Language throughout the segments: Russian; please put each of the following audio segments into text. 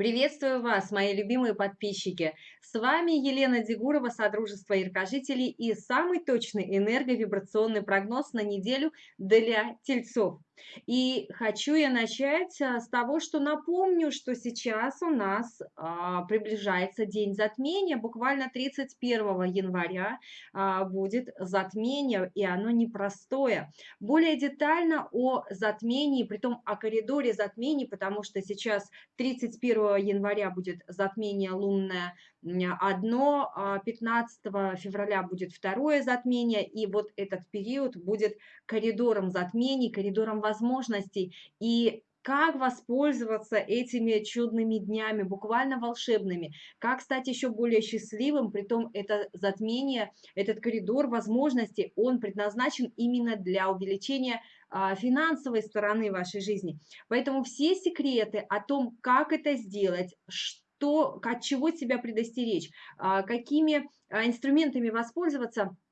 Приветствую вас, мои любимые подписчики! С вами Елена Дегурова, Содружество Яркожителей и самый точный энерговибрационный прогноз на неделю для тельцов. И хочу я начать а, с того, что напомню, что сейчас у нас а, приближается день затмения, буквально 31 января а, будет затмение, и оно непростое. Более детально о затмении, притом о коридоре затмений, потому что сейчас 31 января будет затмение лунное одно, 15 а февраля будет второе затмение, и вот этот период будет коридором затмений, коридором возможностей. И как воспользоваться этими чудными днями, буквально волшебными, как стать еще более счастливым, притом это затмение, этот коридор возможностей, он предназначен именно для увеличения а, финансовой стороны вашей жизни. Поэтому все секреты о том, как это сделать, что, от чего себя предостеречь, а, какими а, инструментами воспользоваться –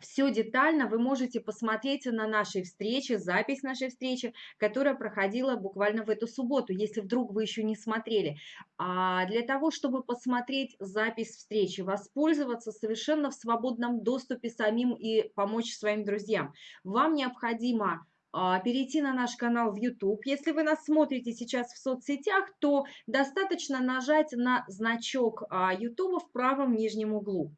все детально вы можете посмотреть на нашей встрече, запись нашей встречи, которая проходила буквально в эту субботу, если вдруг вы еще не смотрели. А для того, чтобы посмотреть запись встречи, воспользоваться совершенно в свободном доступе самим и помочь своим друзьям, вам необходимо перейти на наш канал в YouTube. Если вы нас смотрите сейчас в соцсетях, то достаточно нажать на значок а, YouTube в правом нижнем углу.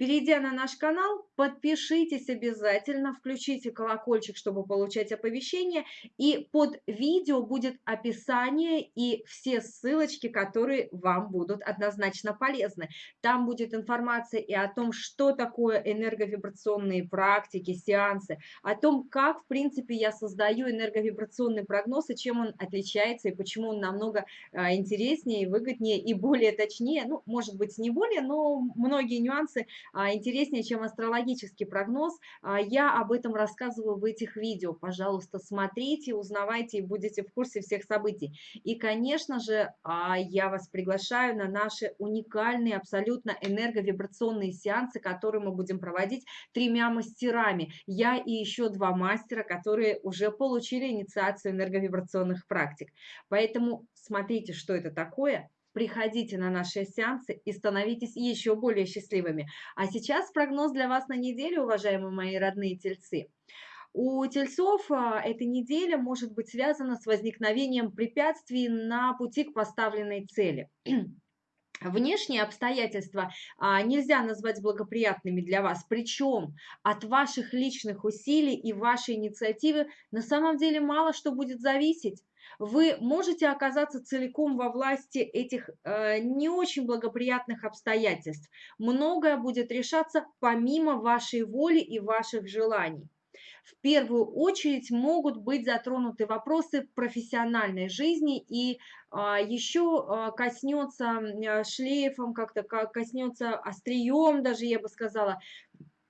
Перейдя на наш канал, подпишитесь обязательно, включите колокольчик, чтобы получать оповещения, и под видео будет описание и все ссылочки, которые вам будут однозначно полезны. Там будет информация и о том, что такое энерговибрационные практики, сеансы, о том, как, в принципе, я создаю энерговибрационный прогноз, и чем он отличается, и почему он намного а, интереснее, выгоднее и более точнее, ну, может быть, не более, но многие нюансы интереснее, чем астрологический прогноз. А, я об этом рассказываю в этих видео. Пожалуйста, смотрите, узнавайте и будете в курсе всех событий. И, конечно же, а, я вас приглашаю на наши уникальные, абсолютно энерговибрационные сеансы, которые мы будем проводить тремя мастерами. Я и еще два мастера, которые уже получили инициацию энерговибрационных практик. Поэтому смотрите, что это такое, приходите на наши сеансы и становитесь еще более счастливыми. А сейчас прогноз для вас на неделю, уважаемые мои родные тельцы. У тельцов а, эта неделя может быть связана с возникновением препятствий на пути к поставленной цели. Внешние обстоятельства а, нельзя назвать благоприятными для вас, причем от ваших личных усилий и вашей инициативы на самом деле мало что будет зависеть вы можете оказаться целиком во власти этих э, не очень благоприятных обстоятельств. Многое будет решаться помимо вашей воли и ваших желаний. В первую очередь могут быть затронуты вопросы профессиональной жизни и а, еще а, коснется шлейфом, как-то коснется острием даже, я бы сказала,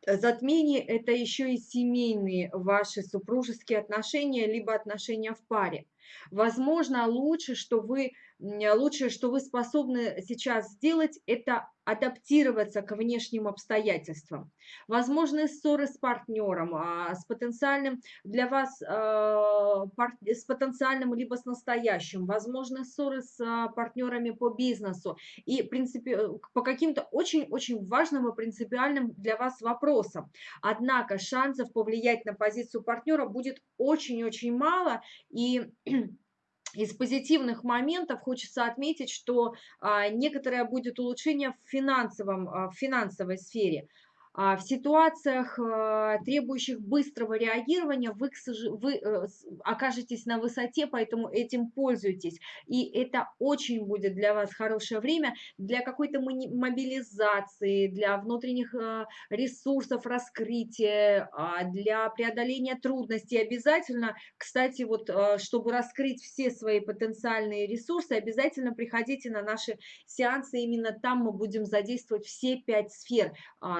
затмение – это еще и семейные ваши супружеские отношения, либо отношения в паре. Возможно, лучше, что вы, лучшее, что вы способны сейчас сделать, это адаптироваться к внешним обстоятельствам. Возможны ссоры с партнером, а, с потенциальным для вас, а, с потенциальным либо с настоящим. Возможны ссоры с а, партнерами по бизнесу и принципе, по каким-то очень-очень важным и принципиальным для вас вопросам. Однако шансов повлиять на позицию партнера будет очень-очень мало и из позитивных моментов хочется отметить, что а, некоторое будет улучшение в, финансовом, а, в финансовой сфере. А, в ситуациях, а, требующих быстрого реагирования, вы, вы э, окажетесь на высоте, поэтому этим пользуйтесь. И это очень будет для вас хорошее время для какой-то мобилизации, для внутренних э, ресурсов раскрытия, а, для преодоления трудностей. Обязательно, кстати, вот э, чтобы раскрыть все свои потенциальные ресурсы, обязательно приходите на наши сеансы. Именно там мы будем задействовать все пять сфер.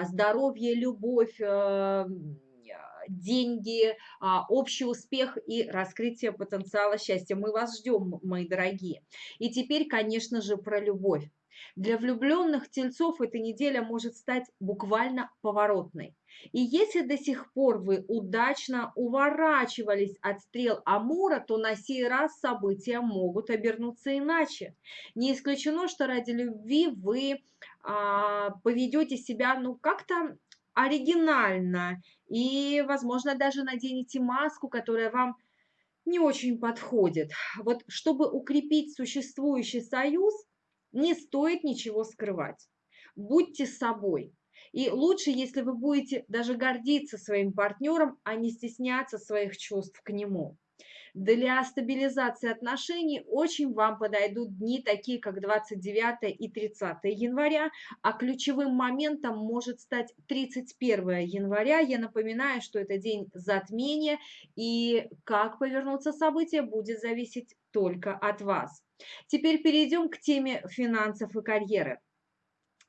Здоровье, здоровье, любовь, э, деньги, а, общий успех и раскрытие потенциала счастья. Мы вас ждем, мои дорогие. И теперь, конечно же, про любовь. Для влюбленных тельцов эта неделя может стать буквально поворотной. И если до сих пор вы удачно уворачивались от стрел Амура, то на сей раз события могут обернуться иначе. Не исключено, что ради любви вы а, поведете себя ну как-то оригинально и, возможно, даже наденете маску, которая вам не очень подходит. Вот чтобы укрепить существующий союз, не стоит ничего скрывать. Будьте собой. И лучше, если вы будете даже гордиться своим партнером, а не стесняться своих чувств к нему. Для стабилизации отношений очень вам подойдут дни, такие как 29 и 30 января, а ключевым моментом может стать 31 января. Я напоминаю, что это день затмения, и как повернутся события будет зависеть только от вас. Теперь перейдем к теме финансов и карьеры.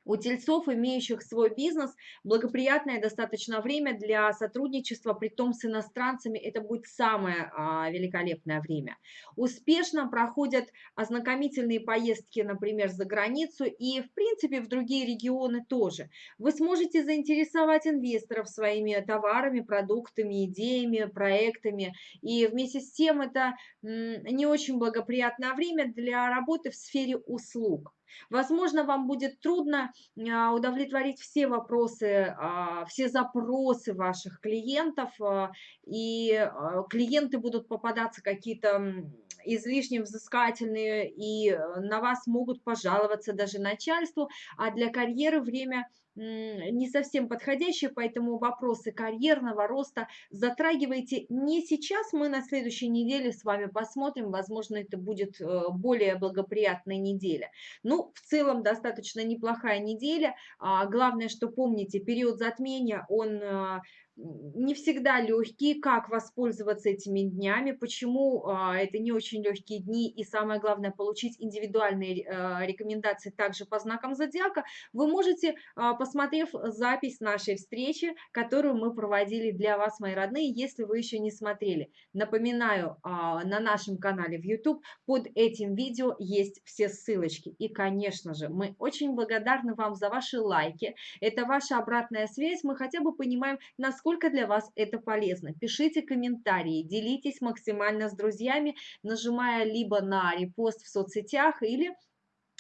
У тельцов, имеющих свой бизнес, благоприятное достаточно время для сотрудничества, при том с иностранцами, это будет самое а, великолепное время. Успешно проходят ознакомительные поездки, например, за границу и, в принципе, в другие регионы тоже. Вы сможете заинтересовать инвесторов своими товарами, продуктами, идеями, проектами. И вместе с тем это не очень благоприятное время для работы в сфере услуг. Возможно, вам будет трудно а, удовлетворить все вопросы, а, все запросы ваших клиентов, а, и клиенты будут попадаться какие-то излишне взыскательные, и э, на вас могут пожаловаться даже начальству, а для карьеры время – не совсем подходящие, поэтому вопросы карьерного роста затрагивайте не сейчас, мы на следующей неделе с вами посмотрим, возможно, это будет э, более благоприятная неделя. Ну, в целом, достаточно неплохая неделя, а главное, что помните, период затмения, он а, не всегда легкие, как воспользоваться этими днями, почему а, это не очень легкие дни, и самое главное, получить индивидуальные а, рекомендации также по знакам зодиака, вы можете, а, посмотрев запись нашей встречи, которую мы проводили для вас, мои родные, если вы еще не смотрели. Напоминаю, на нашем канале в YouTube под этим видео есть все ссылочки. И, конечно же, мы очень благодарны вам за ваши лайки, это ваша обратная связь, мы хотя бы понимаем, насколько насколько для вас это полезно. Пишите комментарии, делитесь максимально с друзьями, нажимая либо на репост в соцсетях или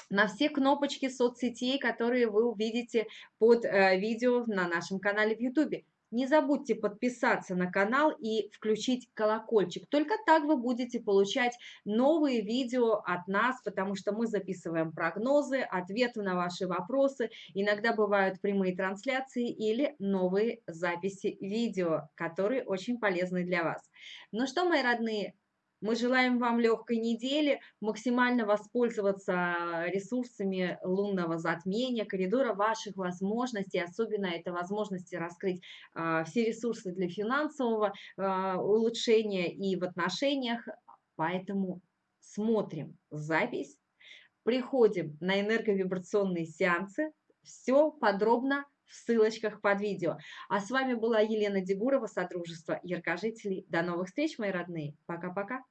на все кнопочки соцсетей, которые вы увидите под э, видео на нашем канале в YouTube. Не забудьте подписаться на канал и включить колокольчик. Только так вы будете получать новые видео от нас, потому что мы записываем прогнозы, ответы на ваши вопросы. Иногда бывают прямые трансляции или новые записи видео, которые очень полезны для вас. Ну что, мои родные, мы желаем вам легкой недели, максимально воспользоваться ресурсами лунного затмения, коридора ваших возможностей, особенно это возможности раскрыть а, все ресурсы для финансового а, улучшения и в отношениях. Поэтому смотрим запись, приходим на энерговибрационные сеансы, все подробно в ссылочках под видео. А с вами была Елена Дегурова, Содружество Яркожителей. До новых встреч, мои родные. Пока-пока.